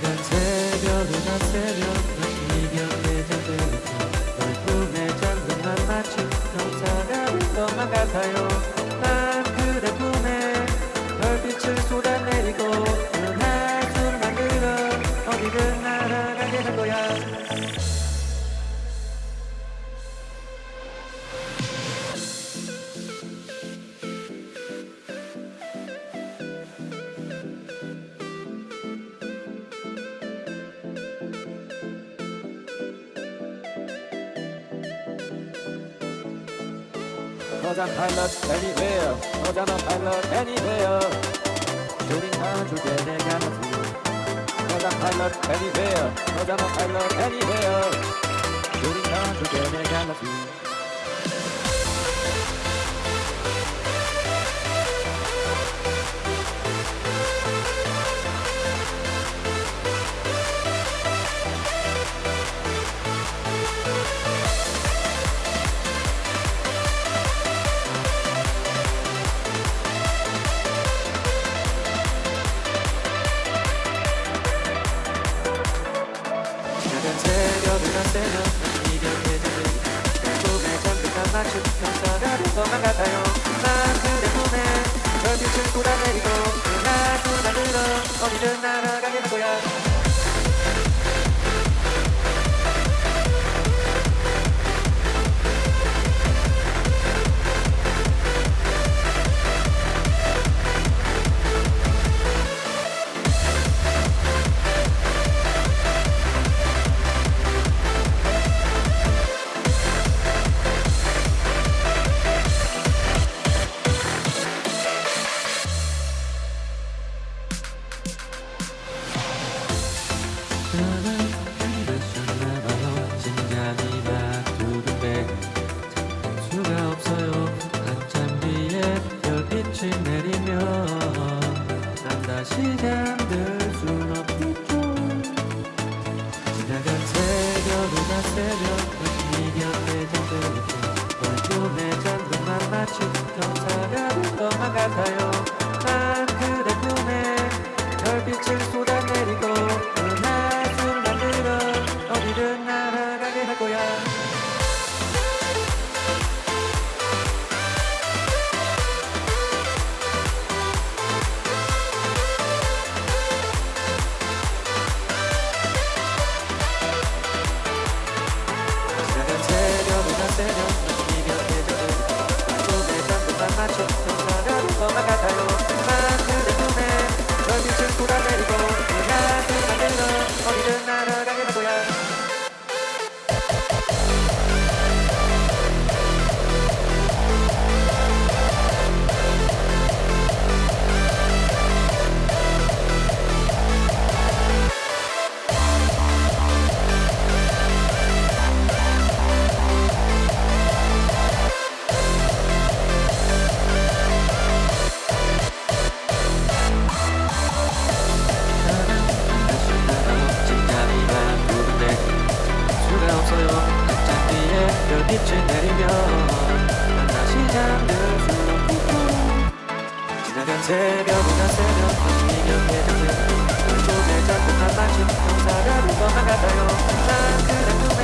작은 새별은 다 새별 cause I'm pilot anywhere, cause I'm pilot anywhere. Shooting hard to get a galaxy, I'm pilot anywhere, cause I'm pilot anywhere. Shooting hard to get a galaxy. 것만 같아요. 난 그대 꿈에 별빛을 쏟아내리고 그날 수다들어 어디든 날아가게 할 거야 다시 잠들 순 없겠죠 지나간 새벽은 나 새벽 네 곁에 잠들었죠 얼굴에 잔뜩만 마치 경 새벽은 나 새벽. 다시 곁에 잠들 꿈에 자꾸만 마치 경사가 된 것만 같아요. 난꿈